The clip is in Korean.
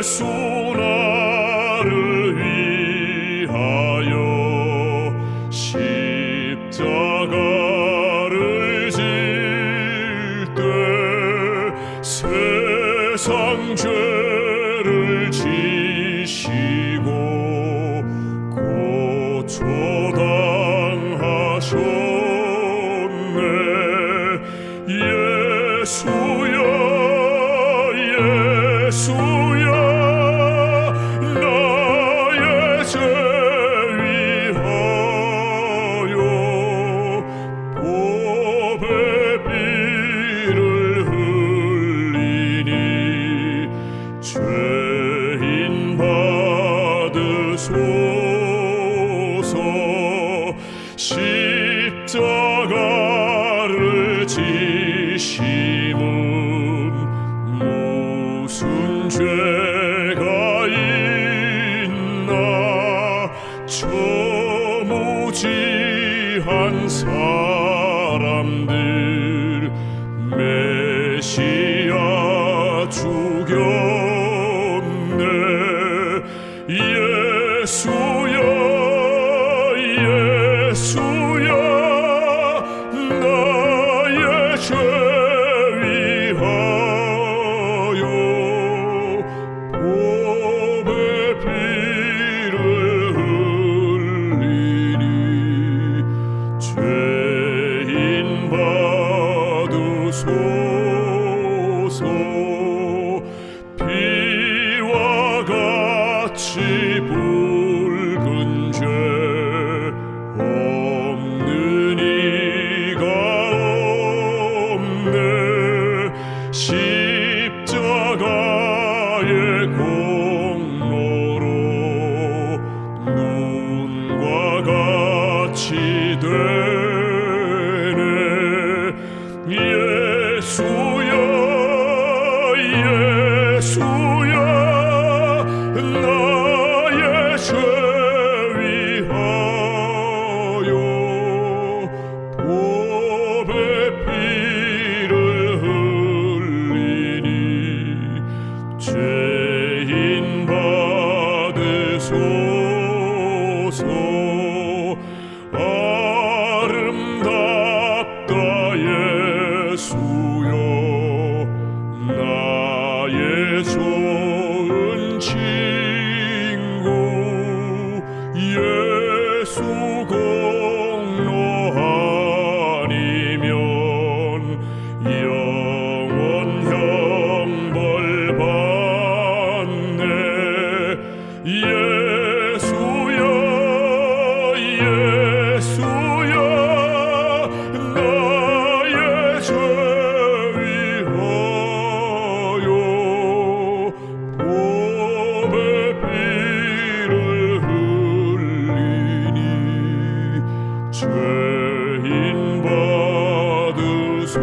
예수 나를 위하여 십자가를 질 때 세상 죄를 지시고 고초당하셨네. 예수야 예수 받으소서. 십자가를 지심은 무슨 죄가 있나? 저 무지한 사람들 받으소서. 피와 같이 붉은 죄 없는 이가 없네. 십자가의 공로로 눈과 같이 되 죄인 받으소서. 아름답다 예수여. 나의 좋은 친 죄인 받으소서